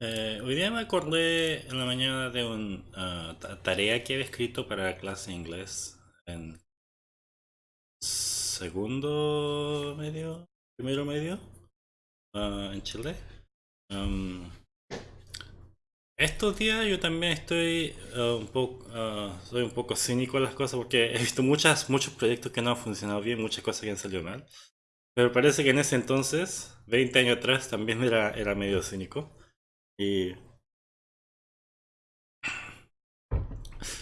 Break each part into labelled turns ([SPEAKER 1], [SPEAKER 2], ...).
[SPEAKER 1] Eh, hoy día me acordé en la mañana de una tarea que había escrito para la clase de inglés en segundo medio, primero medio, ah, en Chile. Um, estos días yo también estoy ah, un poco, ah, soy un poco cínico en las cosas porque he visto muchas, muchos proyectos que no han funcionado bien, muchas cosas que han salido mal. Pero parece que en ese entonces, 20 años atrás, también era, era medio cínico. Y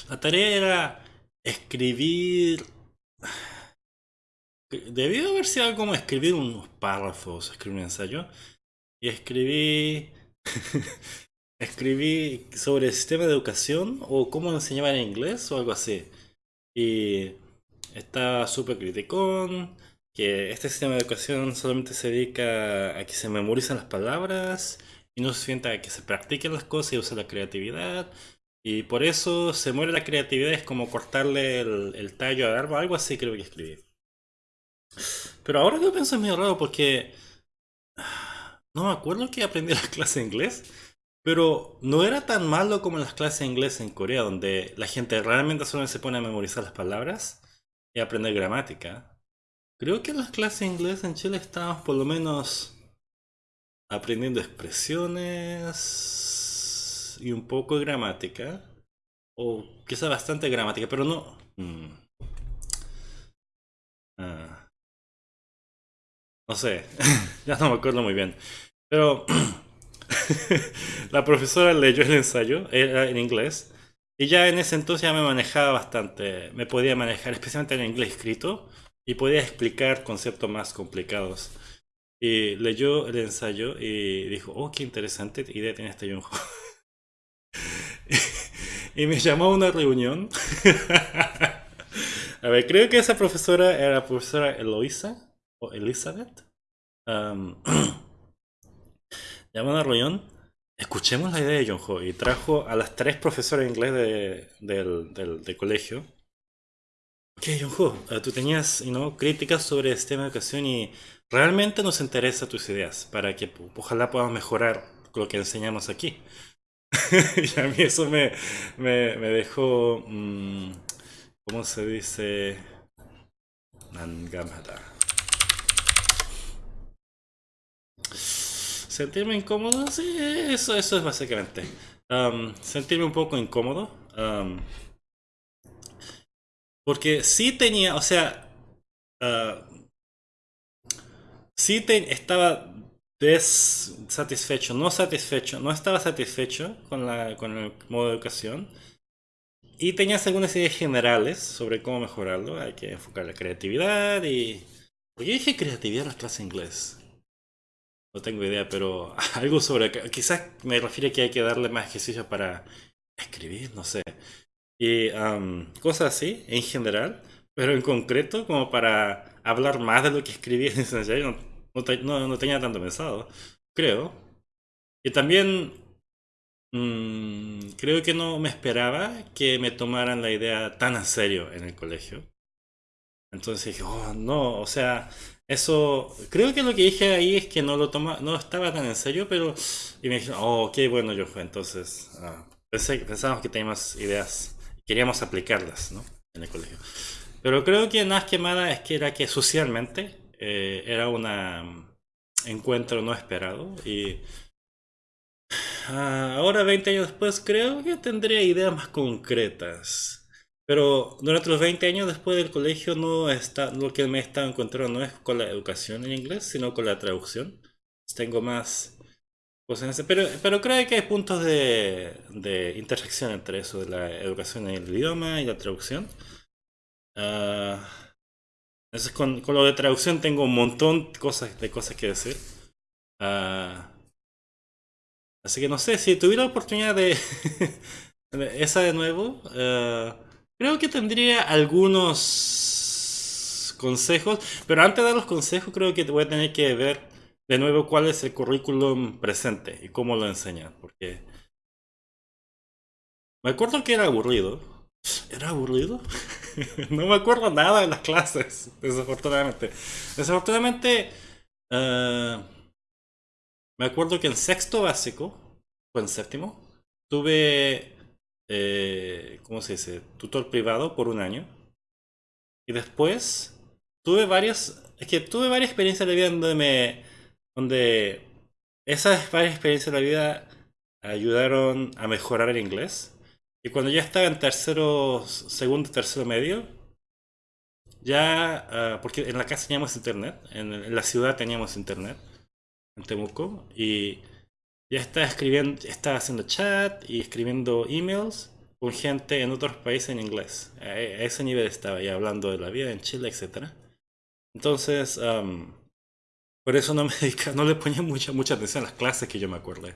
[SPEAKER 1] la tarea era escribir... Debió haber sido como escribir unos párrafos, escribir un ensayo. Y escribí... escribí sobre el sistema de educación o cómo enseñaba en inglés o algo así. Y estaba súper criticón, que este sistema de educación solamente se dedica a que se memorizan las palabras y no se sienta que se practiquen las cosas y usa la creatividad. Y por eso se muere la creatividad, es como cortarle el, tallo al árbol, algo así creo que escribí. Pero ahora que pienso es medio raro porque no me acuerdo que aprendí las clases de inglés, pero no era tan malo como las clases de inglés en Corea, donde la gente realmente solo se pone a memorizar las palabras y aprender gramática. Creo que en las clases de inglés en Chile estábamos por lo menos aprendiendo expresiones y un poco de gramática. O quizá bastante gramática, pero no... Mm. Ah. No sé, ya no me acuerdo muy bien. Pero la profesora leyó el ensayo, era en inglés, y ya en ese entonces ya me manejaba bastante, me podía manejar, especialmente en inglés escrito, y podía explicar conceptos más complicados. Y leyó el ensayo y dijo, oh, qué interesante idea tiene este Junjo. y me llamó a una reunión. a ver, creo que esa profesora era la profesora Eloisa o Elizabeth. llamó a una reunión. Escuchemos la idea de Junjo y trajo a las tres profesoras de inglés de, del, del, colegio. Ok, Junjo, eh, tú tenías ¿no? críticas sobre el sistema de educación y realmente nos interesa tus ideas para que ojalá podamos mejorar lo que enseñamos aquí. y a mí eso me, me, dejó, mmm, ¿cómo se dice? Nangamada. Sentirme incómodo, sí, eso, eso es básicamente. Um, sentirme un poco incómodo. Um, porque sí tenía, o sea, uh, sí estaba desatisfecho, no satisfecho, no estaba satisfecho con, la, con el modo de educación. Y tenías algunas ideas generales sobre cómo mejorarlo. Hay que enfocar la creatividad y... Porque yo dije creatividad en las clases inglés. No tengo idea, pero algo sobre... Quizás me refiere que hay que darle más ejercicio para escribir, no sé. Y cosas así, en general. Pero en concreto, como para hablar más de lo que escribí en ese ensayo, no, no, tenía tanto pensado, creo. Y también mmm, creo que no me esperaba que me tomaran la idea tan en serio en el colegio. Entonces dije, oh, no, o sea, eso, creo que lo que dije ahí es que no lo toma, no estaba tan en serio, pero, y me dijeron, oh, qué bueno yo fue, entonces, ah, pensé, pensábamos que teníamos ideas, queríamos aplicarlas, ¿no? En el colegio. Pero creo que más que nada es que era que socialmente eh, era un encuentro no esperado y ah, ahora 20 años después creo que tendría ideas más concretas. Pero durante los 20 años después del colegio no está, lo que me he estado encontrando no es con la educación en inglés, sino con la traducción. Tengo más cosas pero, pero creo que hay puntos de, de intersección entre eso de la educación en el idioma y la traducción. Uh, entonces con, con, lo de traducción tengo un montón de cosas, que decir. Uh, así que no sé, si tuviera la oportunidad de esa de nuevo, uh, creo que tendría algunos consejos, pero antes de dar los consejos creo que voy a tener que ver de nuevo cuál es el currículum presente y cómo lo enseñan, porque me acuerdo que era aburrido. ¿Era aburrido? no me acuerdo nada de las clases, desafortunadamente. Desafortunadamente, uh, me acuerdo que en sexto básico, fue en séptimo. Tuve, eh, ¿cómo se dice? Tutor privado por un año. Y después tuve varias, es que tuve varias experiencias de vida donde me, donde esas varias experiencias de la vida ayudaron a mejorar el inglés. Y cuando ya estaba en tercero, segundo, tercero medio, ya, ah, porque en la casa teníamos internet, en, la ciudad teníamos internet, en Temuco, y ya estaba escribiendo, estaba haciendo chat y escribiendo emails con gente en otros países en inglés. A, ese nivel estaba ya hablando de la vida en Chile, etc. Entonces, por eso no me no le ponía mucha, mucha atención a las clases que yo me acuerdo.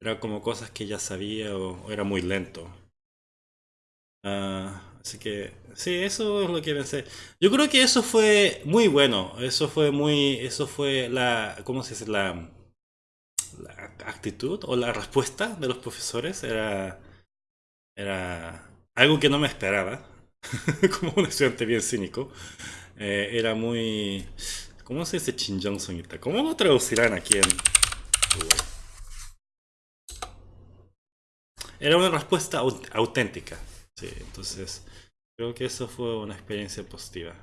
[SPEAKER 1] Era como cosas que ya sabía o, era muy lento. Ah, así que, sí, eso es lo que pensé. Yo creo que eso fue muy bueno. Eso fue muy, eso fue la, ¿cómo se dice? La, actitud o la respuesta de los profesores era, era algo que no me esperaba. como un estudiante bien cínico. Eh, era muy... ¿Cómo se dice Chin Sonita? ¿Cómo lo traducirán aquí en Era una respuesta auténtica. Sí, entonces creo que eso fue una experiencia positiva.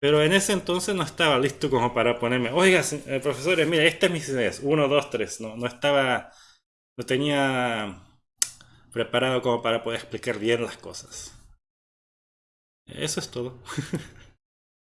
[SPEAKER 1] Pero en ese entonces no estaba listo como para ponerme, oiga, eh, profesores, mira, estas es mis ideas, uno, dos, tres. No, no estaba, no tenía preparado como para poder explicar bien las cosas. Eso es todo.